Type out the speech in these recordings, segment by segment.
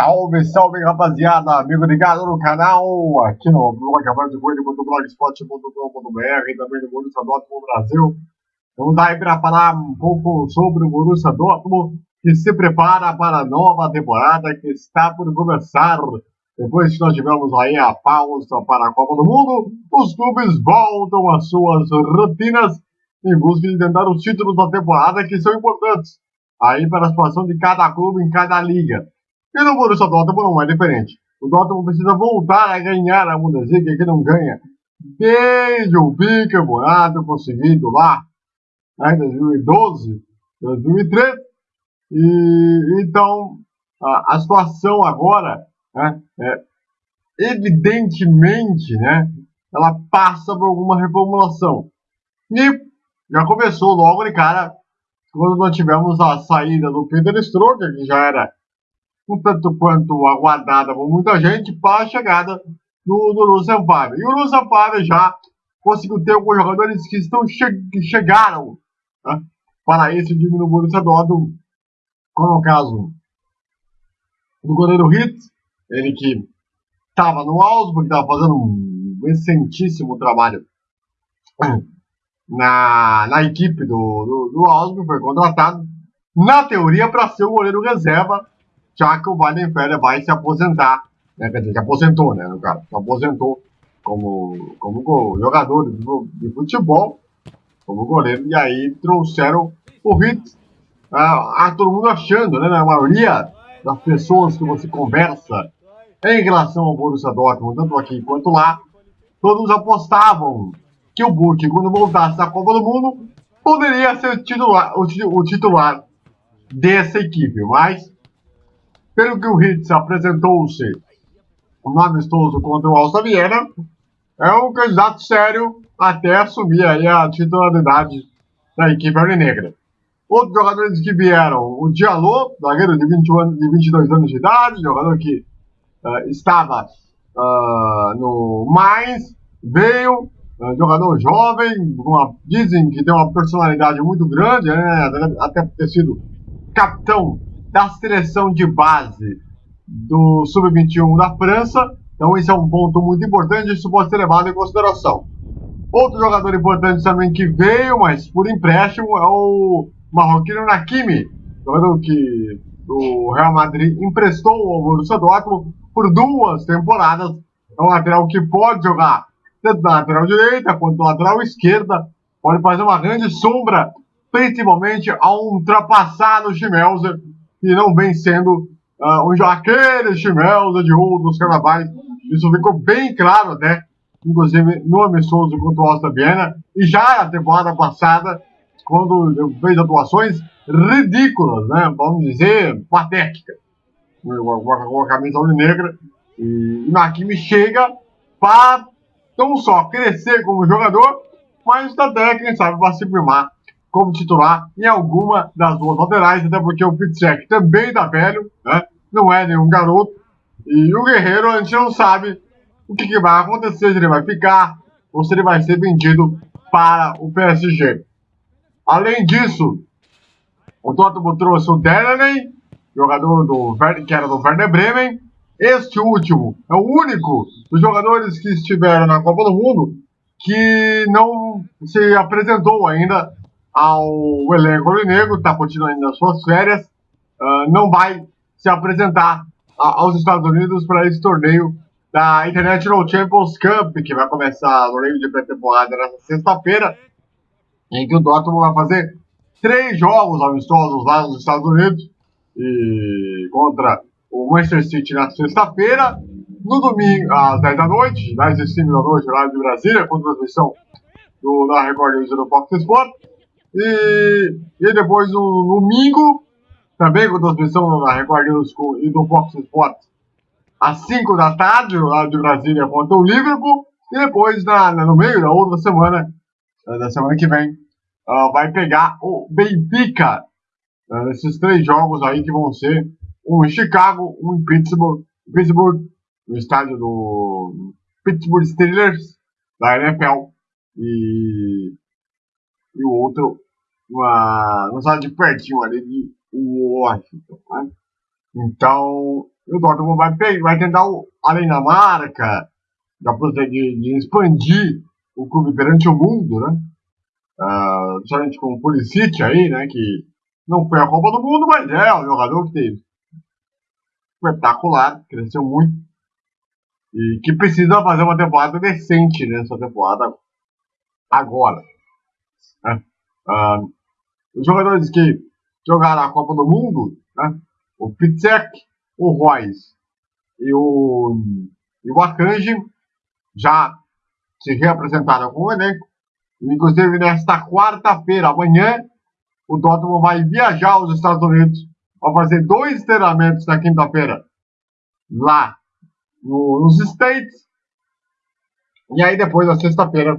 Salve, salve rapaziada, amigo ligado no canal, aqui no blog blogspot.com.br e também no Borussia Dortmund Brasil. Vamos aí para falar um pouco sobre o Borussia Dortmund, que se prepara para a nova temporada que está por começar. Depois que nós tivemos aí a pausa para a Copa do Mundo, os clubes voltam às suas rotinas em busca de tentar os títulos da temporada que são importantes aí para a situação de cada clube em cada liga. E no Borussia Dortmund não é diferente. O Dortmund precisa voltar a ganhar a Bundesliga, que não ganha desde o bicampeonato conseguido lá né, em 2012, 2013. E, então, a, a situação agora, né, é, evidentemente, né, ela passa por alguma reformulação. E já começou logo de cara, quando nós tivemos a saída do Peter Stroger, que já era um tanto quanto aguardada por muita gente, para a chegada do, do Lúcio Sampaio. E o Lúcio Sampaio já conseguiu ter alguns jogadores que, estão che que chegaram né, para esse time no Borussia Dortmund, como o caso do goleiro Hitz, ele que estava no Augsburg, estava fazendo um excelentíssimo trabalho na, na equipe do, do, do Augsburg, foi contratado, na teoria, para ser o goleiro reserva já que o Weidenfeller vai se aposentar, né? quer dizer, se aposentou, né, no caso, se aposentou como, como jogador de, futebol, como goleiro, e aí trouxeram o Ritz, ah, ah, todo mundo achando, né, na maioria das pessoas que você conversa em relação ao Borussia Dortmund, tanto aqui quanto lá, todos apostavam que o Burke, quando voltasse da Copa do Mundo, poderia ser titular, o, o titular dessa equipe, mas pelo que o Hitz apresentou-se no amistoso contra o Alça Viena, é um candidato sério até assumir a titularidade da equipe alvinegra. Outros jogadores que vieram, o Diallo, zagueiro de, 20 anos, de 22 anos de idade, jogador que uh, estava uh, no Mainz, veio, uh, jogador jovem, uma, dizem que tem uma personalidade muito grande, né, até ter sido capitão da seleção de base do Sub-21 da França. Então, esse é um ponto muito importante, isso pode ser levado em consideração. Outro jogador importante também que veio, mas por empréstimo, é o marroquino Nakimi, jogador que o Real Madrid emprestou ao Borussia Dortmund por duas temporadas. É um lateral que pode jogar tanto na lateral direita quanto na lateral esquerda, pode fazer uma grande sombra, principalmente ao ultrapassar no Schmelzer, e não vem sendo uh, um, aquele chimelza de ouro dos carnavais. Isso ficou bem claro até, inclusive no amistoso contra o Alta Viena, e já na temporada passada, quando fez atuações ridículas, né? vamos dizer, patéticas, com a camisa negra, e Nakimi chega para não só crescer como jogador, mas até, quem sabe, para se firmar como titular em alguma das duas laterais, até porque o Pitzek também tá velho, né? não é nenhum garoto. E o Guerreiro, a gente não sabe o que, que vai acontecer, se ele vai ficar ou se ele vai ser vendido para o PSG. Além disso, o Tottenham trouxe o Delaney, jogador do que era do Werder Bremen. Este último é o único dos jogadores que estiveram na Copa do Mundo que não se apresentou ainda ao elenco negro, está continuando as suas férias, uh, não vai se apresentar a, aos Estados Unidos para esse torneio da International Champions Cup, que vai começar no meio de pré-temporada nessa sexta-feira, em que o Dortmund vai fazer três jogos amistosos lá nos Estados Unidos, e contra o Manchester City na sexta-feira, no domingo, às 10 da noite, 10 e 5 da noite, horário de Brasília, com transmissão do, da Record News e do Fox Sport. E, e depois no domingo, também com transmissão na Record News e do Fox Sports, às 5 da tarde, lá de Brasília contra o Liverpool. E depois, na, no meio da outra semana, eh, da semana que vem, uh, vai pegar o Benfica. Uh, esses três jogos aí que vão ser um em Chicago, um em Pittsburgh, Pittsburgh no estádio do Pittsburgh Steelers, da NFL. E e o outro uma, não sabe de pertinho ali de Washington. Né? Então, o Dortmund vai, vai tentar, além da marca, da de, de expandir o clube perante o mundo, né? Uh, com o Pulisic aí, né? Que não foi a Copa do Mundo, mas é um jogador que teve espetacular, cresceu muito e que precisa fazer uma temporada decente nessa temporada agora. Né? Uh, os jogadores que jogaram a Copa do Mundo, né? o Pitzek, o Royce e o, e o Akanji já se reapresentaram com o elenco. Inclusive, nesta quarta-feira, amanhã, o Dortmund vai viajar aos Estados Unidos para fazer dois treinamentos na quinta-feira lá no, nos States. E aí, depois, na sexta-feira,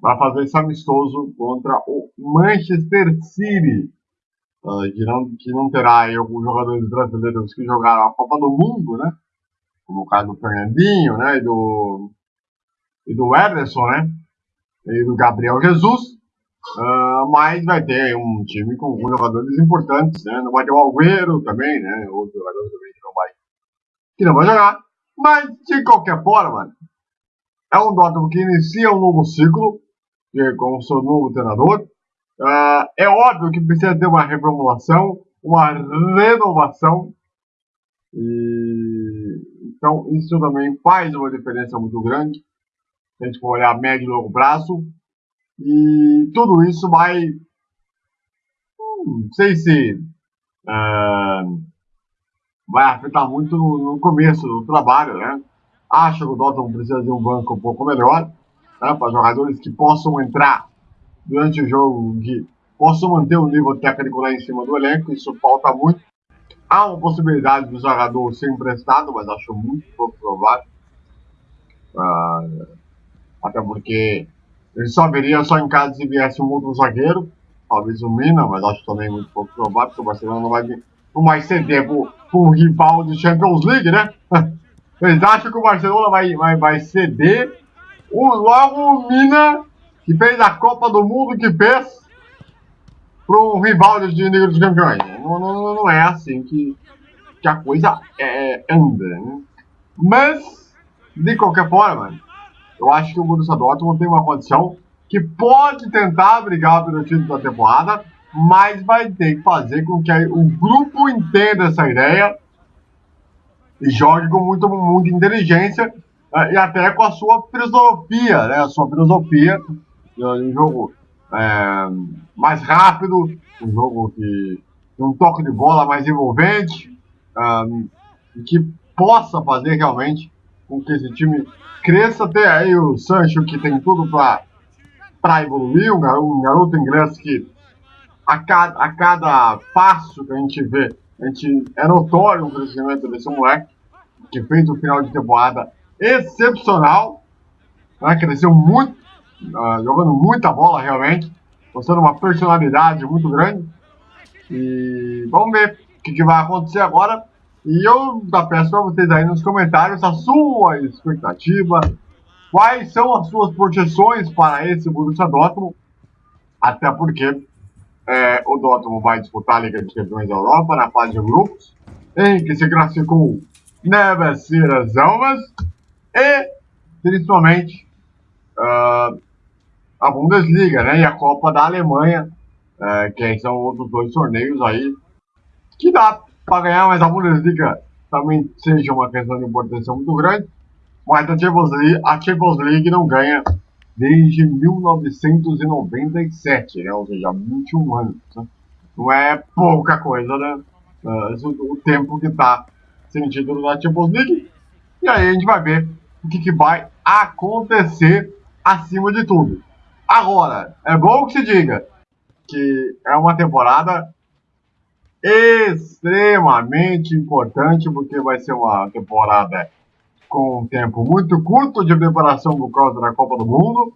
vai fazer esse amistoso contra o Manchester City. Uh, que, não, que não terá aí alguns jogadores brasileiros que jogaram a Copa do Mundo, né? Como o caso do Fernandinho, né? E do, e do Ederson, né? E do Gabriel Jesus. Uh, mas vai ter um time com alguns jogadores importantes, né? Não vai ter o Alveiro também, né? Outro jogador também que não vai, que não vai jogar. Mas, de qualquer forma, é um Dortmund que inicia um novo ciclo o seu novo treinador. Uh, é óbvio que precisa ter uma reformulação, uma renovação. E, então, isso também faz uma diferença muito grande. A gente for olhar médio e longo prazo. E tudo isso vai. Hum, não sei se. Uh, vai afetar muito no, no, começo do trabalho, né? Acho que o Dortmund precisa de um banco um pouco melhor né, para jogadores que possam entrar durante o jogo, que possam manter o nível técnico lá em cima do elenco, isso falta muito. Há uma possibilidade do jogador ser emprestado, mas acho muito pouco provável. Uh, até porque ele só viria só em caso se viesse um outro zagueiro, talvez o Mina, mas acho também muito pouco provável, porque o Barcelona não vai, não vai ceder por, um rival de Champions League, né? Vocês acham que o Barcelona vai, vai, vai ceder o, logo o Mina, que fez a Copa do Mundo que fez para um rival de Liga dos Campeões. Não, não, não, é assim que, que a coisa é, anda. Né? Mas, de qualquer forma, eu acho que o Borussia Dortmund tem uma condição que pode tentar brigar pelo título da temporada, mas vai ter que fazer com que o grupo entenda essa ideia e jogue com muito, muita inteligência é, e até com a sua filosofia, né? A sua filosofia de um jogo é, mais rápido, um jogo que tem um toque de bola mais envolvente, um, que possa fazer realmente com que esse time cresça. Tem aí o Sancho que tem tudo para evoluir, um garoto, um garoto inglês que a cada, a cada passo que a gente vê, a gente, é notório o crescimento desse moleque que fez o final de temporada excepcional, né? cresceu muito, uh, jogando muita bola realmente, mostrando uma personalidade muito grande. E vamos ver o que, que vai acontecer agora. E eu peço para vocês aí nos comentários a sua expectativa, quais são as suas projeções para esse Borussia Dortmund, até porque é, o Dortmund vai disputar a Liga de Campeões da Europa na fase de grupos, em que se classificou Neves Ciras Almas, e principalmente uh, a Bundesliga né, e a Copa da Alemanha, uh, que são outros dois torneios aí que dá para ganhar, mas a Bundesliga também seja uma questão de importância muito grande. Mas a Champions League, a Champions League não ganha desde 1997, né? ou seja, 21 anos. Né? Não é pouca coisa, né? Uh, o tempo que está sem título da Champions League. E aí a gente vai ver o que, que vai acontecer acima de tudo. Agora, é bom que se diga que é uma temporada extremamente importante, porque vai ser uma temporada com um tempo muito curto de preparação por causa da Copa do Mundo,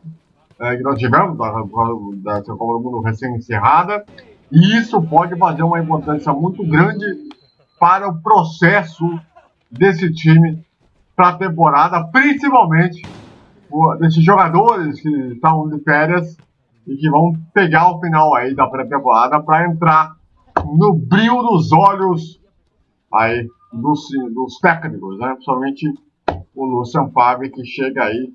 é, que nós tivemos, da, da, da Copa do Mundo recém-encerrada, e isso pode fazer uma importância muito grande para o processo desse time para a temporada, principalmente desses jogadores que estão de férias e que vão pegar o final aí da pré-temporada para entrar no brilho dos olhos aí dos, dos técnicos, né? Principalmente o Lucian Favre, que chega aí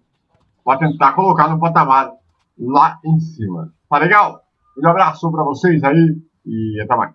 para tentar colocar no patamar lá em cima. Tá legal? Um abraço para vocês aí e até mais.